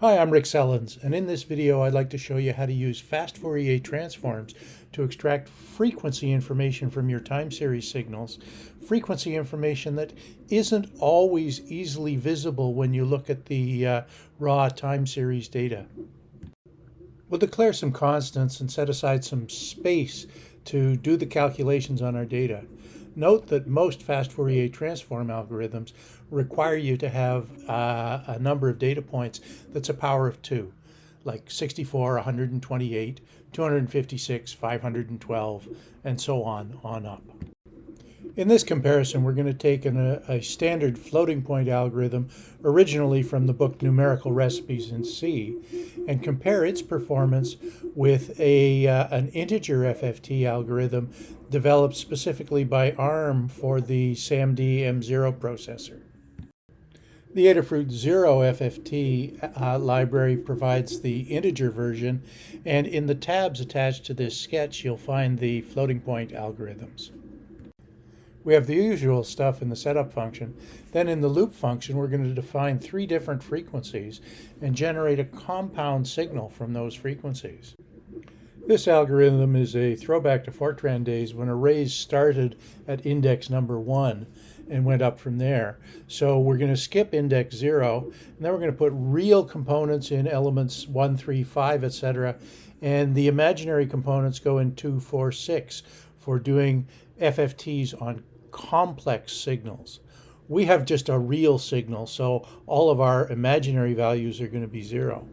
Hi, I'm Rick Sellens, and in this video I'd like to show you how to use fast Fourier transforms to extract frequency information from your time series signals, frequency information that isn't always easily visible when you look at the uh, raw time series data. We'll declare some constants and set aside some space to do the calculations on our data. Note that most fast Fourier transform algorithms require you to have uh, a number of data points that's a power of two, like 64, 128, 256, 512, and so on, on up. In this comparison, we're going to take an, a, a, standard floating point algorithm originally from the book Numerical Recipes in C and compare its performance with a, uh, an integer FFT algorithm developed specifically by ARM for the SAMD M0 processor. The Adafruit Zero FFT uh, library provides the integer version, and in the tabs attached to this sketch, you'll find the floating point algorithms. We have the usual stuff in the setup function. Then in the loop function, we're going to define three different frequencies and generate a compound signal from those frequencies. This algorithm is a throwback to Fortran days when arrays started at index number one and went up from there. So we're going to skip index zero, and then we're going to put real components in elements one, three, five, etc. And the imaginary components go in two, four, six for doing FFTs on complex signals. We have just a real signal, so all of our imaginary values are going to be zero.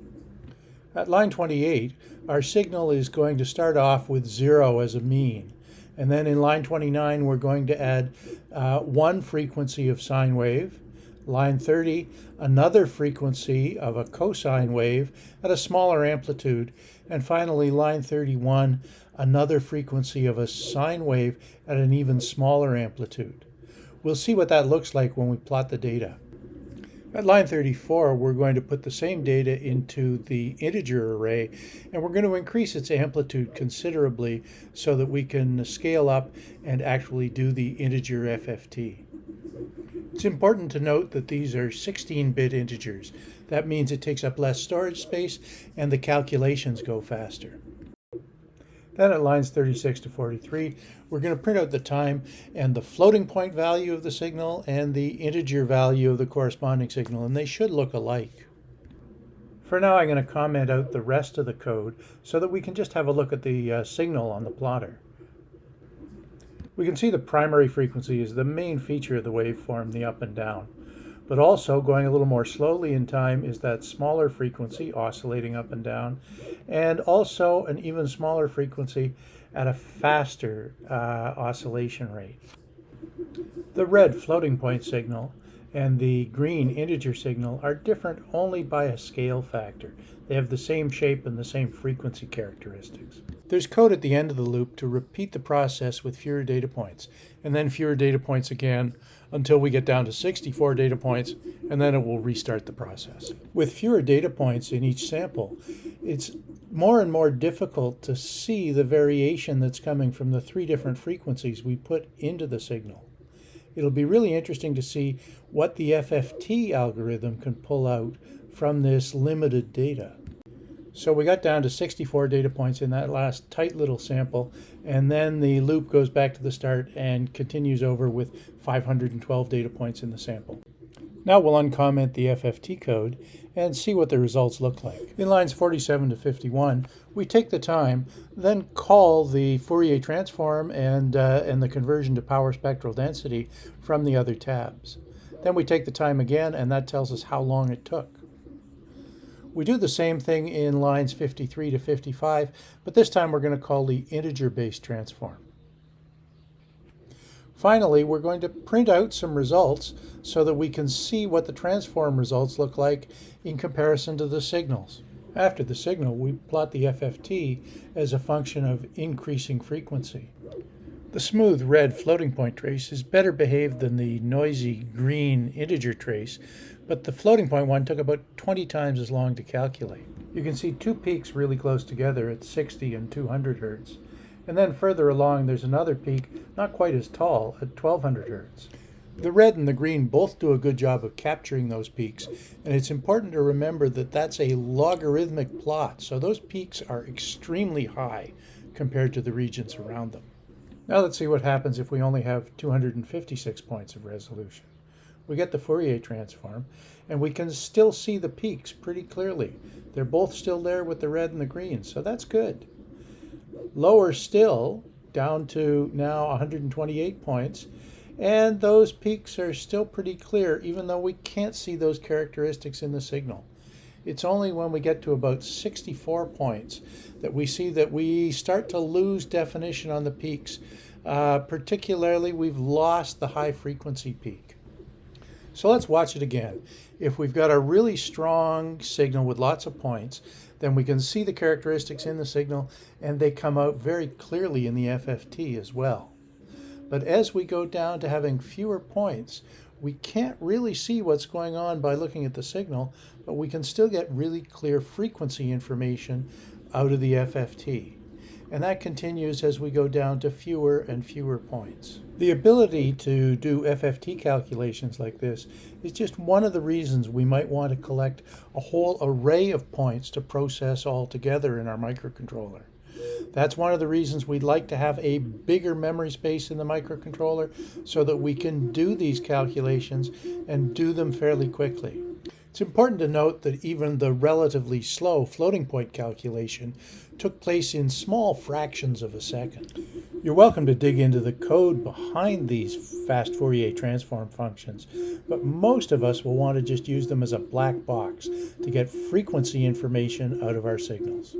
At line 28, our signal is going to start off with zero as a mean. And then in line 29, we're going to add uh, one frequency of sine wave. Line 30, another frequency of a cosine wave at a smaller amplitude. And finally, line 31, another frequency of a sine wave at an even smaller amplitude. We'll see what that looks like when we plot the data. At line 34, we're going to put the same data into the integer array, and we're going to increase its amplitude considerably so that we can scale up and actually do the integer FFT. It's important to note that these are 16-bit integers. That means it takes up less storage space and the calculations go faster. Then at lines 36 to 43, we're going to print out the time and the floating point value of the signal and the integer value of the corresponding signal, and they should look alike. For now, I'm going to comment out the rest of the code so that we can just have a look at the uh, signal on the plotter. We can see the primary frequency is the main feature of the waveform, the up and down. But also going a little more slowly in time is that smaller frequency oscillating up and down, and also an even smaller frequency at a faster uh, oscillation rate. The red floating point signal and the green integer signal are different only by a scale factor. They have the same shape and the same frequency characteristics. There's code at the end of the loop to repeat the process with fewer data points, and then fewer data points again until we get down to 64 data points, and then it will restart the process. With fewer data points in each sample, it's more and more difficult to see the variation that's coming from the three different frequencies we put into the signal. It'll be really interesting to see what the FFT algorithm can pull out from this limited data. So we got down to 64 data points in that last tight little sample, and then the loop goes back to the start and continues over with 512 data points in the sample. Now we'll uncomment the FFT code and see what the results look like. In lines 47 to 51, we take the time, then call the Fourier transform and, uh, and the conversion to power spectral density from the other tabs. Then we take the time again, and that tells us how long it took. We do the same thing in lines 53 to 55, but this time we're going to call the integer-based transform. Finally, we're going to print out some results so that we can see what the transform results look like in comparison to the signals. After the signal, we plot the FFT as a function of increasing frequency. The smooth red floating point trace is better behaved than the noisy green integer trace, but the floating point one took about 20 times as long to calculate. You can see two peaks really close together at 60 and 200 hertz. And then further along, there's another peak, not quite as tall, at 1200 hertz. The red and the green both do a good job of capturing those peaks, and it's important to remember that that's a logarithmic plot, so those peaks are extremely high compared to the regions around them. Now let's see what happens if we only have 256 points of resolution. We get the Fourier transform, and we can still see the peaks pretty clearly. They're both still there with the red and the green, so that's good. Lower still, down to now 128 points, and those peaks are still pretty clear, even though we can't see those characteristics in the signal. It's only when we get to about 64 points that we see that we start to lose definition on the peaks. Uh, particularly, we've lost the high frequency peak. So let's watch it again. If we've got a really strong signal with lots of points, then we can see the characteristics in the signal and they come out very clearly in the FFT as well. But as we go down to having fewer points, we can't really see what's going on by looking at the signal, but we can still get really clear frequency information out of the FFT. And that continues as we go down to fewer and fewer points. The ability to do FFT calculations like this is just one of the reasons we might want to collect a whole array of points to process all together in our microcontroller. That's one of the reasons we'd like to have a bigger memory space in the microcontroller so that we can do these calculations and do them fairly quickly. It's important to note that even the relatively slow floating point calculation took place in small fractions of a second. You're welcome to dig into the code behind these fast Fourier transform functions, but most of us will want to just use them as a black box to get frequency information out of our signals.